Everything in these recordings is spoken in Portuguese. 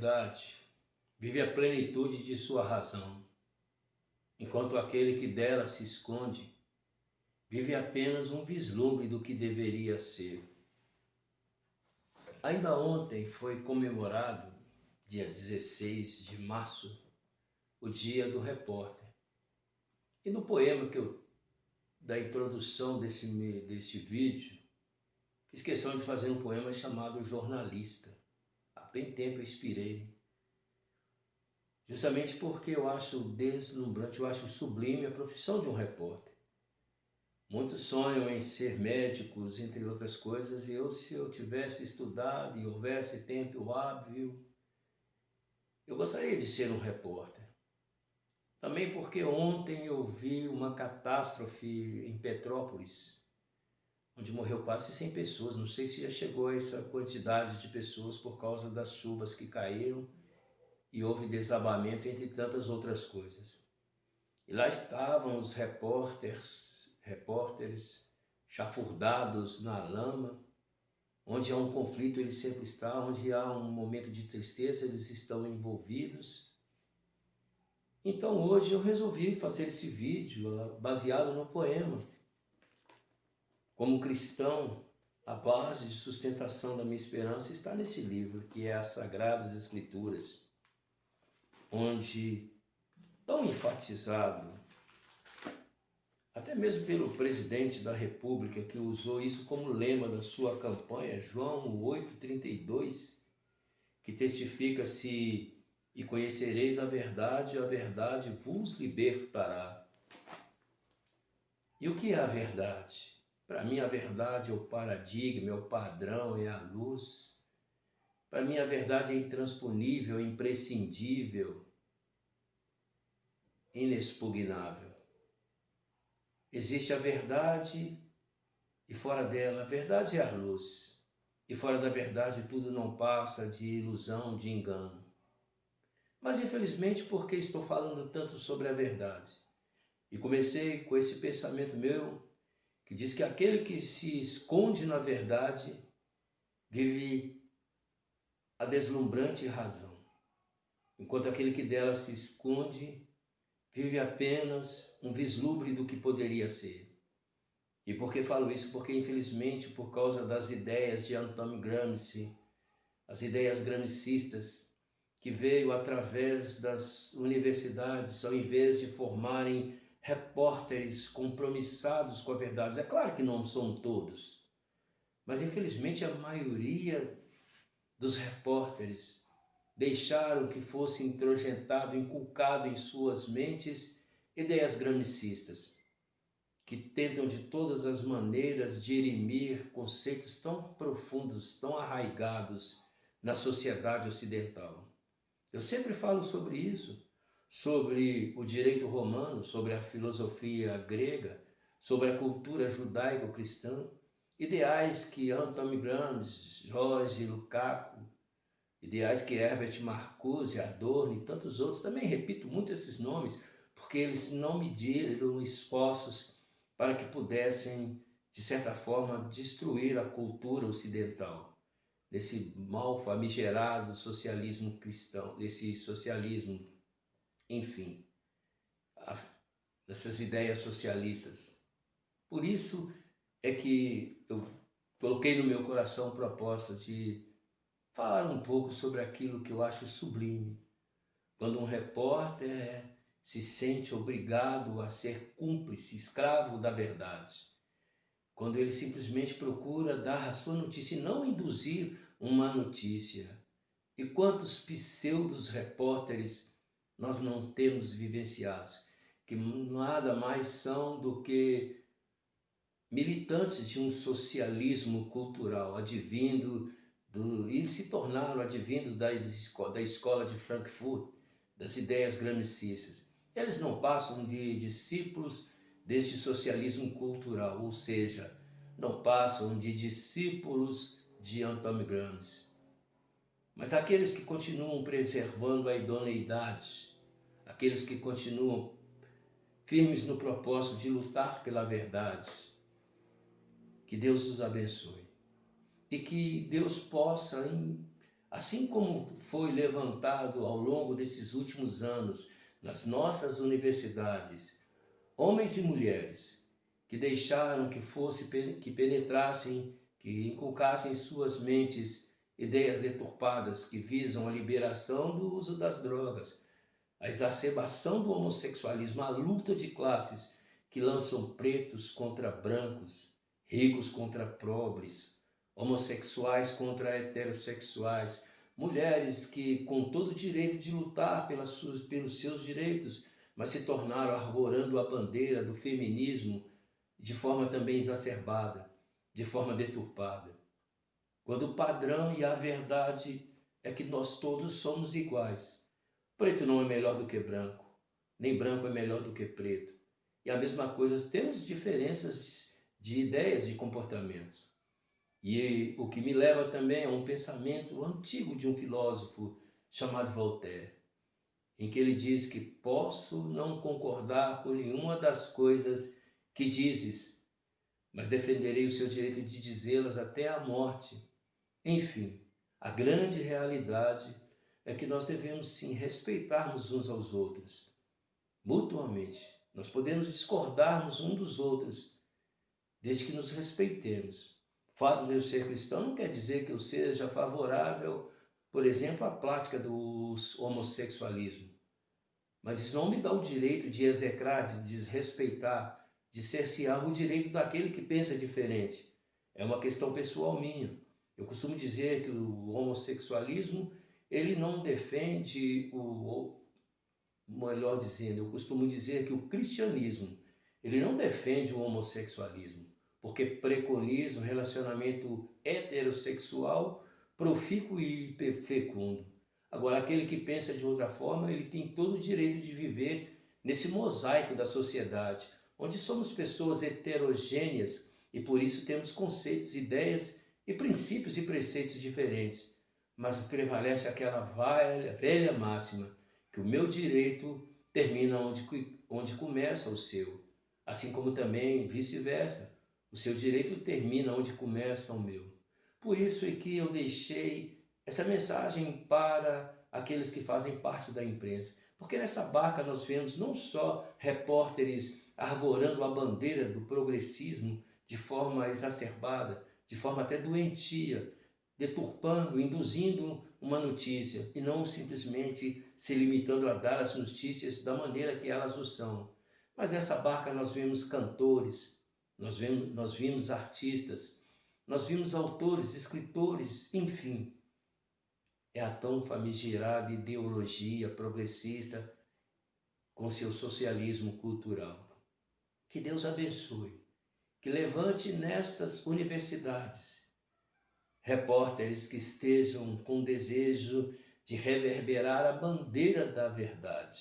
verdade vive a plenitude de sua razão, enquanto aquele que dela se esconde vive apenas um vislumbre do que deveria ser. Ainda ontem foi comemorado, dia 16 de março, o dia do repórter. E no poema que eu, da introdução desse, desse vídeo, fiz questão de fazer um poema chamado Jornalista. Bem tempo eu inspirei. Justamente porque eu acho deslumbrante, eu acho sublime a profissão de um repórter. Muitos sonham em ser médicos, entre outras coisas, e eu, se eu tivesse estudado e houvesse tempo hábil, eu gostaria de ser um repórter. Também porque ontem eu vi uma catástrofe em Petrópolis, onde morreu quase 100 pessoas. Não sei se já chegou a essa quantidade de pessoas por causa das chuvas que caíram e houve desabamento, entre tantas outras coisas. E lá estavam os repórteres repórteres chafurdados na lama, onde há um conflito ele sempre está, onde há um momento de tristeza eles estão envolvidos. Então hoje eu resolvi fazer esse vídeo baseado no poema. Como cristão, a base de sustentação da minha esperança está nesse livro, que é as Sagradas Escrituras, onde tão enfatizado até mesmo pelo presidente da República, que usou isso como lema da sua campanha, João 8,32, que testifica-se e conhecereis a verdade, a verdade vos libertará. E o que é a verdade? Para mim a verdade é o paradigma, é o padrão, é a luz. Para mim a verdade é intransponível, imprescindível, inexpugnável. Existe a verdade e fora dela, a verdade é a luz. E fora da verdade tudo não passa de ilusão, de engano. Mas infelizmente, porque estou falando tanto sobre a verdade? E comecei com esse pensamento meu, que diz que aquele que se esconde na verdade vive a deslumbrante razão, enquanto aquele que dela se esconde vive apenas um vislumbre do que poderia ser. E por que falo isso? Porque, infelizmente, por causa das ideias de Antonio Gramsci, as ideias gramscistas, que veio através das universidades, ao invés de formarem repórteres compromissados com a verdade. É claro que não são todos, mas infelizmente a maioria dos repórteres deixaram que fosse introjentado, inculcado em suas mentes ideias gramicistas, que tentam de todas as maneiras dirimir conceitos tão profundos, tão arraigados na sociedade ocidental. Eu sempre falo sobre isso, sobre o direito romano, sobre a filosofia grega, sobre a cultura judaico-cristã, ideais que Anton Gramsci, Jorge Lukaku, Ideais que Herbert Marcuse, Adorno e tantos outros, também repito muito esses nomes, porque eles não mediram esforços para que pudessem, de certa forma, destruir a cultura ocidental, desse mal famigerado socialismo cristão, desse socialismo, enfim, dessas ideias socialistas. Por isso é que eu coloquei no meu coração a proposta de falar um pouco sobre aquilo que eu acho sublime. Quando um repórter se sente obrigado a ser cúmplice, escravo da verdade. Quando ele simplesmente procura dar a sua notícia e não induzir uma notícia. E quantos pseudos repórteres nós não temos vivenciados, que nada mais são do que militantes de um socialismo cultural, advindo do, e se tornaram advindos das, da escola de Frankfurt, das ideias gramicistas. Eles não passam de discípulos deste socialismo cultural, ou seja, não passam de discípulos de Antônio Gramsci. Mas aqueles que continuam preservando a idoneidade, aqueles que continuam firmes no propósito de lutar pela verdade, que Deus os abençoe. E que Deus possa assim como foi levantado ao longo desses últimos anos nas nossas universidades, homens e mulheres que deixaram que fosse que penetrassem, que inculcassem em suas mentes ideias deturpadas que visam a liberação do uso das drogas, a exacerbação do homossexualismo, a luta de classes que lançam pretos contra brancos, ricos contra pobres, homossexuais contra heterossexuais, mulheres que, com todo o direito de lutar pelas suas, pelos seus direitos, mas se tornaram arvorando a bandeira do feminismo de forma também exacerbada, de forma deturpada. Quando o padrão e a verdade é que nós todos somos iguais. Preto não é melhor do que branco, nem branco é melhor do que preto. E a mesma coisa, temos diferenças de ideias e comportamentos. E o que me leva também a um pensamento antigo de um filósofo chamado Voltaire, em que ele diz que posso não concordar com nenhuma das coisas que dizes, mas defenderei o seu direito de dizê-las até a morte. Enfim, a grande realidade é que nós devemos sim respeitarmos uns aos outros, mutuamente. Nós podemos discordarmos uns dos outros, desde que nos respeitemos fato de eu ser cristão não quer dizer que eu seja favorável, por exemplo, à prática do homossexualismo. Mas isso não me dá o direito de execrar, de desrespeitar, de cercear o direito daquele que pensa diferente. É uma questão pessoal minha. Eu costumo dizer que o homossexualismo, ele não defende o, melhor dizendo, eu costumo dizer que o cristianismo, ele não defende o homossexualismo porque preconiza um relacionamento heterossexual profícuo e fecundo. Agora, aquele que pensa de outra forma, ele tem todo o direito de viver nesse mosaico da sociedade, onde somos pessoas heterogêneas e por isso temos conceitos, ideias e princípios e preceitos diferentes. Mas prevalece aquela velha, velha máxima, que o meu direito termina onde, onde começa o seu, assim como também vice-versa. O seu direito termina onde começa o meu. Por isso é que eu deixei essa mensagem para aqueles que fazem parte da imprensa. Porque nessa barca nós vemos não só repórteres arvorando a bandeira do progressismo de forma exacerbada, de forma até doentia, deturpando, induzindo uma notícia e não simplesmente se limitando a dar as notícias da maneira que elas o são. Mas nessa barca nós vemos cantores, nós vimos, nós vimos artistas, nós vimos autores, escritores, enfim. É a tão famigerada ideologia progressista com seu socialismo cultural. Que Deus abençoe, que levante nestas universidades repórteres que estejam com desejo de reverberar a bandeira da verdade,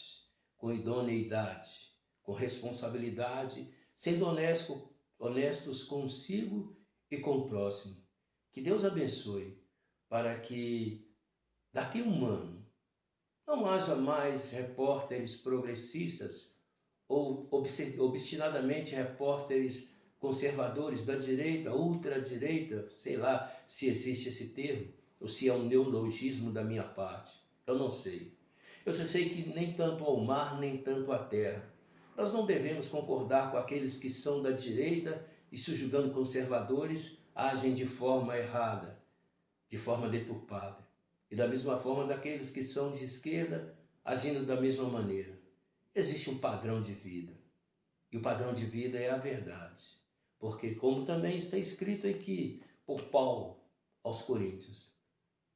com idoneidade, com responsabilidade, sendo honesto, honestos consigo e com o próximo. Que Deus abençoe para que daqui a um ano não haja mais repórteres progressistas ou obstinadamente repórteres conservadores da direita, ultradireita, sei lá se existe esse termo, ou se é um neologismo da minha parte. Eu não sei. Eu só sei que nem tanto ao mar, nem tanto à terra. Nós não devemos concordar com aqueles que são da direita e se julgando conservadores agem de forma errada, de forma deturpada. E da mesma forma daqueles que são de esquerda agindo da mesma maneira. Existe um padrão de vida. E o padrão de vida é a verdade. Porque como também está escrito aqui por Paulo aos Coríntios,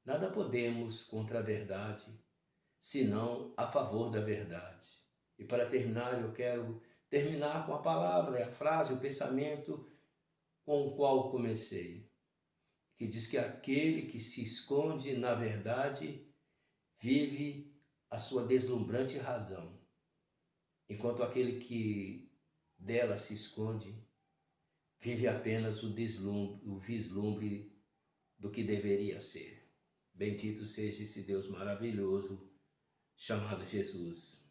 nada podemos contra a verdade, senão a favor da verdade. E para terminar, eu quero terminar com a palavra, a frase, o pensamento com o qual comecei, que diz que aquele que se esconde na verdade vive a sua deslumbrante razão, enquanto aquele que dela se esconde vive apenas o, deslumbre, o vislumbre do que deveria ser. Bendito seja esse Deus maravilhoso chamado Jesus.